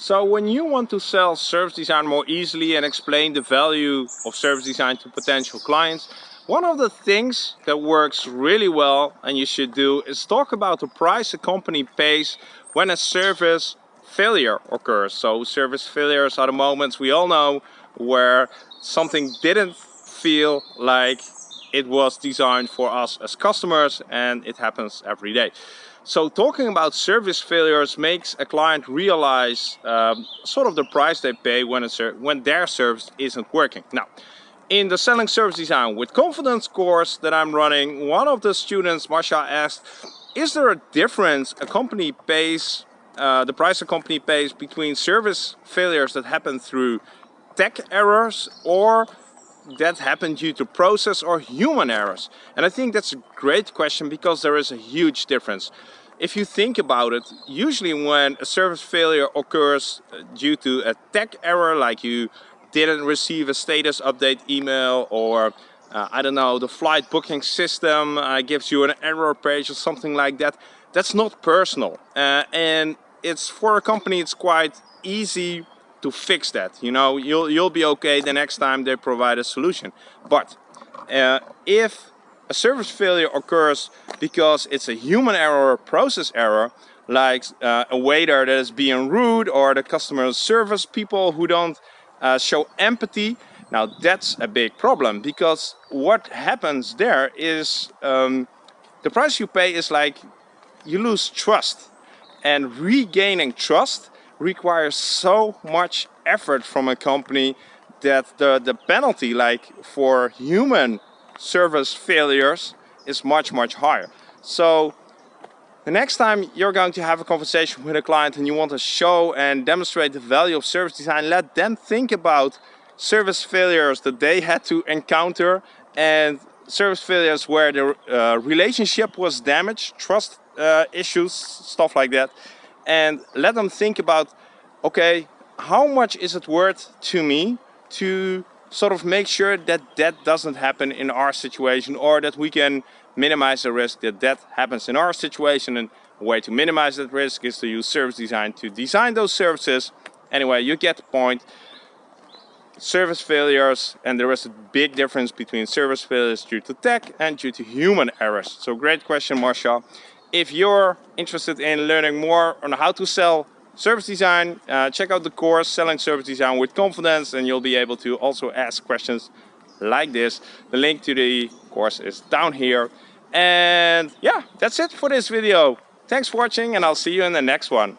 So when you want to sell service design more easily and explain the value of service design to potential clients, one of the things that works really well and you should do is talk about the price a company pays when a service failure occurs. So service failures are the moments we all know where something didn't feel like it was designed for us as customers and it happens every day. So talking about service failures makes a client realize um, sort of the price they pay when, when their service isn't working. Now, in the Selling Service Design with Confidence course that I'm running, one of the students, Masha, asked, is there a difference a company pays, uh, the price a company pays between service failures that happen through tech errors or that happened due to process or human errors? And I think that's a great question because there is a huge difference. If you think about it, usually when a service failure occurs uh, due to a tech error, like you didn't receive a status update email or uh, I don't know, the flight booking system uh, gives you an error page or something like that, that's not personal. Uh, and it's for a company, it's quite easy to fix that. You know, you'll, you'll be okay the next time they provide a solution. But uh, if a service failure occurs because it's a human error or process error, like uh, a waiter that is being rude or the customer service people who don't uh, show empathy. Now that's a big problem because what happens there is um, the price you pay is like you lose trust and regaining trust requires so much effort from a company that the, the penalty like for human service failures is much, much higher. So the next time you're going to have a conversation with a client and you want to show and demonstrate the value of service design, let them think about service failures that they had to encounter and service failures where the uh, relationship was damaged, trust uh, issues, stuff like that. And let them think about, okay, how much is it worth to me to sort of make sure that that doesn't happen in our situation or that we can minimize the risk that that happens in our situation. And a way to minimize that risk is to use service design to design those services. Anyway you get the point. Service failures and there is a big difference between service failures due to tech and due to human errors. So great question Marsha if you're interested in learning more on how to sell service design, uh, check out the course Selling Service Design with Confidence and you'll be able to also ask questions like this. The link to the course is down here. And yeah, that's it for this video. Thanks for watching and I'll see you in the next one.